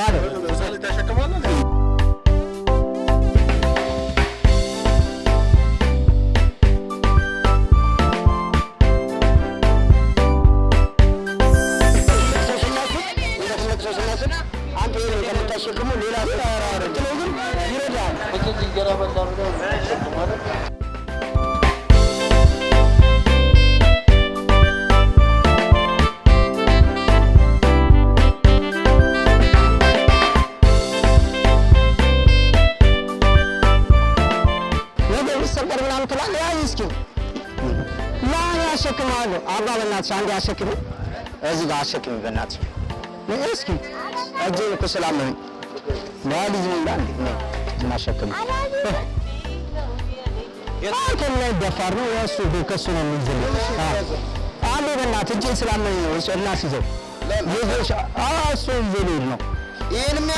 ማለት ሌላ ስራ ግን ይረዳል። ትችላለህ? ያዝ እስኪ ና ያሸክምሃለሁ። አባ በእናትሽ አንዴ አሸክሚ፣ እዚህ ጋር አሸክሚ በእናትሽ ነይ እስኪ። እጄን እኮ ስላመመኝ ለልጅ ነው እንዳ እንዴ ነው እናሸክም። አንተ ላይ ደፋር ነው የእሱ ከእሱ ነው የምንዝል አንዴ በእናትህ እጄን ስላመመኝ ነው እሱ እናስይዘው ይዞሽ እሱ ይዞ ሊሄድ ነው ይህን የሚያ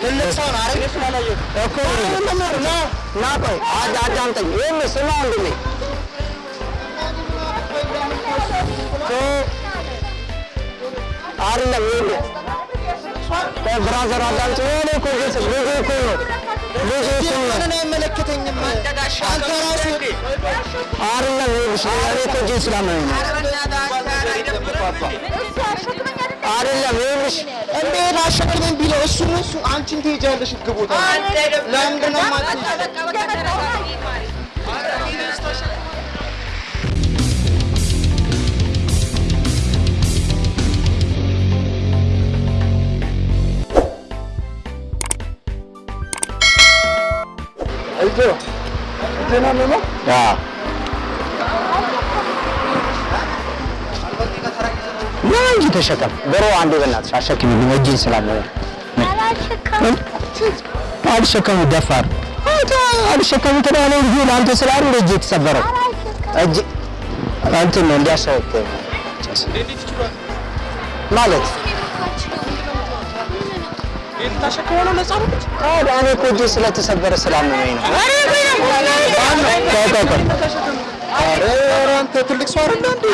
እሱ እኮ አይደለም ይኸውልህ ብራዘር አዳምጪኝ። ይኸውልህ እኮ ልጅ ልጅ እኮ ነው ልጅ እኮ ነው ምንን አይመለከተኝም። አንተ ራስህ አይደለም ይኸውልሽ እኔ እኮ እጄን ስላመመኝ ich entweder schon den Bilosumus und Antin Tijarlish Gebuta. London Mati. Also, den haben wir noch? Ja. ና እንጂ ተሸከም። ዶሮ አንዴ በእናትሽ አሸክሚልኝ እጄን ስላመመኝ አልሸከሙ ደፋር አልሸከሙ ትላለህ። ልጁ ለአንተ ስላሉ እጄ የተሰበረው እጄ እንትን ነው እንዲያሸክም ማለት እኔ እኮ እጄ ስለተሰበረ ስላመመኝ ነው። ኧረ አንተ ትልቅ ሰው አይደለ እንዴ?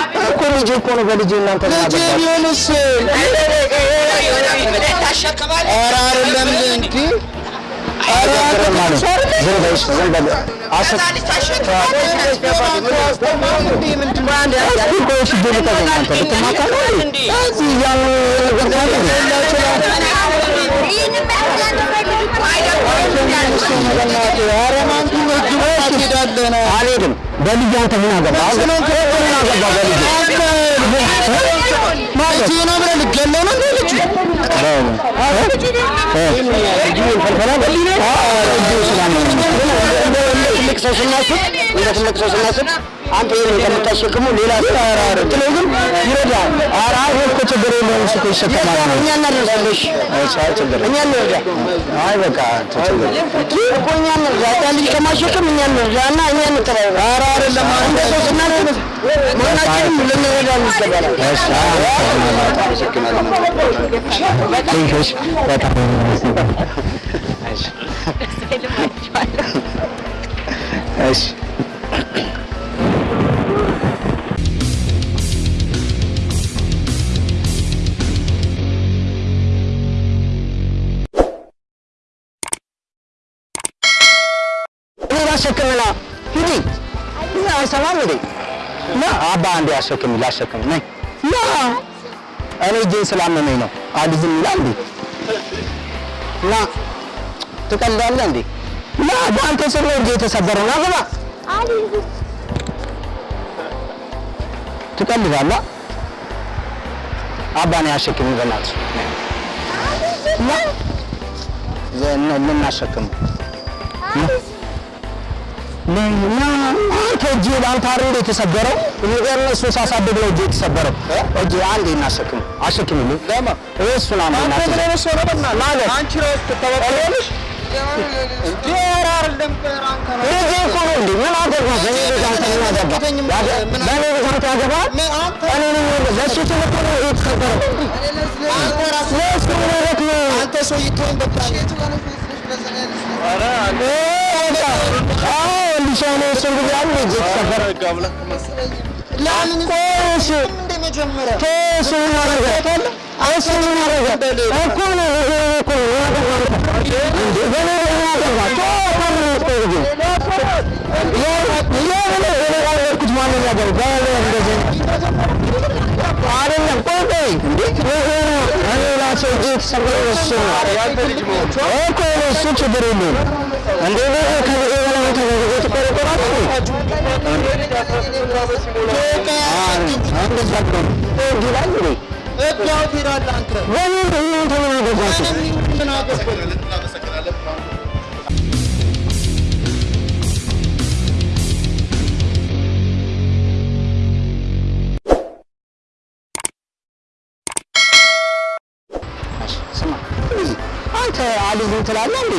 እኮ ልጄ እኮ ነው በልጄ እናንተ ምን ልጄ አገባችሁ? ቢሆንስ ኧረ አይደለም እንዴ? ኧረ አልሄድም። በልጄ አንተ ምን አገባ? ምን አገባ በልጄ? ማለት ልጄ ነው ብለህ ልትገለው ነው እንዴ ልጁ? ትልቅ ሰው ስናስብ እንደ ትልቅ ሰው ስናስብ አንተ ይሄን ከምታሸክሙ ሌላ ሰው ትለው ግን ይረዳል። ኧረ እኮ ችግር የለውም እሱ እኮ ይሸከማል ነው። እኛ እናደርሳለሽ። አይ ችግር እኛ እንርዳ። አይ በቃ ችግር እኮ እኛ እንርዳ። ያ ልጅ ከማሸከም እኛ እንርዳ እና እኛ እንተባበር። ኧረ አይደለም እንደ ሰው ስናስብ ማናችንም ልንረዳ ይገባል። እሺ እሺ በጣም እሺ እኔ ላሸክምና ሂጂ። እና አይሰማም ና። አባ አንዴ አሸክሚ ላሸክም። ነይ። ና። እኔ እጄን ስላመመኝ ነው። አድ ዝም ይላል እንዴ? ና። ትቀልዳለህ እንዴ? ና። በአንተ ስር ነው እጄ የተሰበረው ና ግባ። ትቀልዳለህ አባ እኔ አሸክሚ በእናትሽ ና። ልናሸክም እና አንተ እጅ ለአንተ አይደል የተሰበረው? እነሱ ሳሳድግ ነው እጅ የተሰበረው። እጅ አንዴ እናሸክም አሸክምልኝ። ለማ እሱን አንዴ አንተ ምን አይነት ሰው ነው? ማለት አንቺ ራስህ ትተባበሪያለሽ? እንዴ አንተ ነው። እኮ ነው እንዴ ምን አገባ? በእኔ ልጅ አንተ ምን አገባ? አይመለከተኝም። ያገ- ምን በእኔ አንተ አንተ ነው የተሰበረው። አንተ ነው። አንተ ሰው ይተወኝ በቃ። ኧረ ለምን ቆሽ እንደ መጀመሪያ ቶስ ምን አደረገ አንስ ምን አደረገ እኮ ነው እኮ እንዴ በኔ ያደረጋ ቶ ያልኩት ማንን ያገር ባለ እንደዚህ አይደለም ቆይ ቆይ እንዴ እኔ ራሴ እጅ ተሰበረ እሱ ነው እኮ እሱ ችግር የለውም እንዴ ከዚህ በላይ አንተ ምን አገባህ? አንተ አልይዝ ትላለህ እንዴ?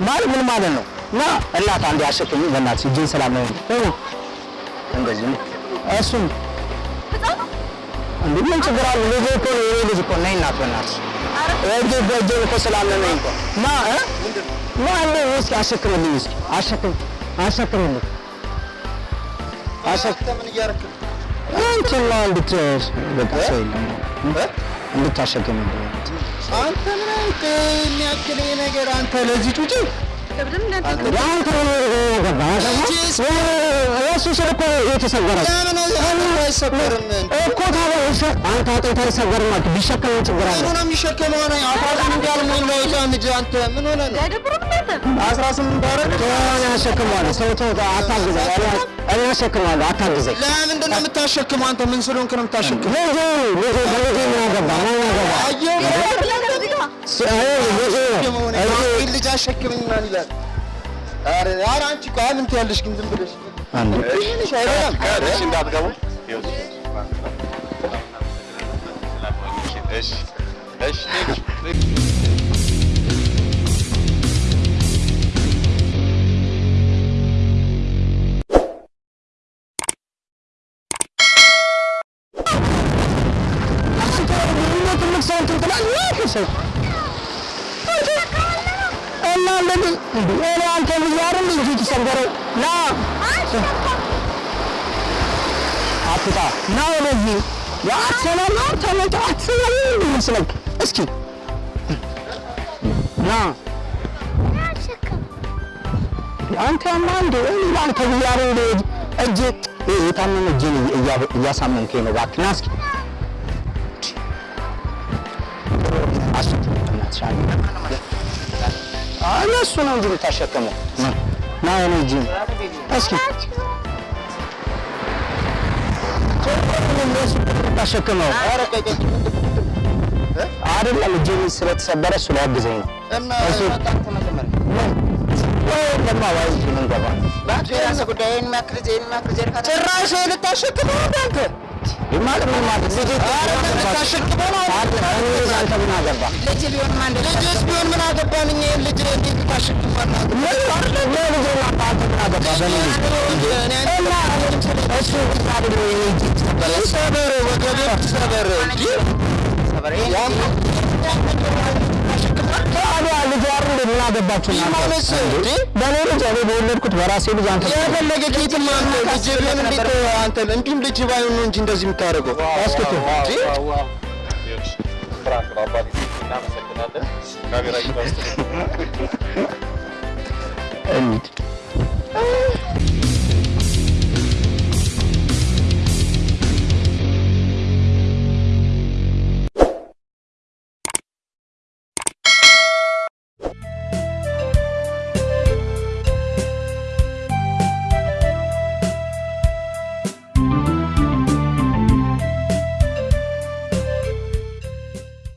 ማለት ምን ማለት ነው? ና እናት አንዴ አሸክሚ በእናትሽ እጅን ስላመመኝ እ እንደዚህ ነው። እሱም እንዴ ምን ችግር አለ? ልጅ እኮ ነው የኔ ልጅ እኮ ነይ እናት በእናትሽ። እጅ በእጄን እኮ ስላመመኝ እኮ ና እ? ና እንዴ እስኪ አሸክምልኝ እስኪ። አሸክም አሸክምልኝ። አሸክ አንተ ምን እያደረክ ነው? እንትና እንድት በቃ ሰው የለም። እንድታሸክምልኝ። አንተ ምን አይነት የሚያክል ይሄ ነገር አንተ ለዚህ ጩጬ እሱ ስል እኮ የተሰወረ ለምን አይሰበርም? እኮ ታዲያ እሺ፣ አንተ አጥንት አይሰወርም አልክ። ቢሸከም ምን ችግር አለ? ምን ሆነ የሚሸከመው ነው? አስራ ስምንት ያልሞላው ሕፃን ልጅ አንተ ምን ሆነ ነው? አስራ ስምንት አረግ እኔ አሸክመዋለሁ። ሰው ተው፣ አታግዘኝ። እኔ- እኔ አሸክመዋለሁ፣ አታግዘኝ። ለምንድን ነው የምታሸክመው? አንተ ምን ስለሆንክ ነው የምታሸክመው? አንቺ ቆይ ምን ትያለሽ ግን ዝም ብለሽ አንዴ ትንሽ አይበላም? እሺ እንዳትገቡ። እሺ እሺ ትልቅ ሰው እንትን ትላለህ? ይህ ሰው እና እንደዚህ እኔ አንተ ልጅ አይደል ልጅ የተሰበረው ና አትጣ ና ወደዚህ አትሰማም ተመጣ አትሰማም ይመስለክ እስኪ ና አንተ ማ እንደ አንተ ብያለሁ እንደ እጅ የታመመ እጅን እያ- እያሳመምከኝ ነው እባክህ ና እስኪ እነሱ ነው እንጂ የምታሸክመው። ና የኔ እጅ እስኪ ታሸክመው አይደለም እጅ ስለተሰበረ እሱ ሊያግዘኝ ነው። እና እሱ ወይ ለማ ወይ ምን ገባ ጭራሽ ልታሸክመው አንተ? ማለት ምን ማለት ልጅ ልታሸክመው ነው አንተ? አንተ ምን አገባ ልጅስ ቢሆን ምን አገባን እኛ ይሄን ልጅ እንዴት ልታሸክመው ነው? ምን ማለት ነው ልጅ አንተ ምን አገባ በኔ ልጅ እና እሱ አይደለም የኔ እጅ ተሰበረ ሰበር ወገቤ ሰበር እንጂ ታዲያ ልጅ አይደል ምን አገባችሁ በእኔ ልጅ እኔ በወለድኩት በራሴ ልጅ አንተ የፈለገ እንዲሁም ልጅ ባይሆን ነው እንጂ እንደዚህ የምታደርገው እናመሰግናለን።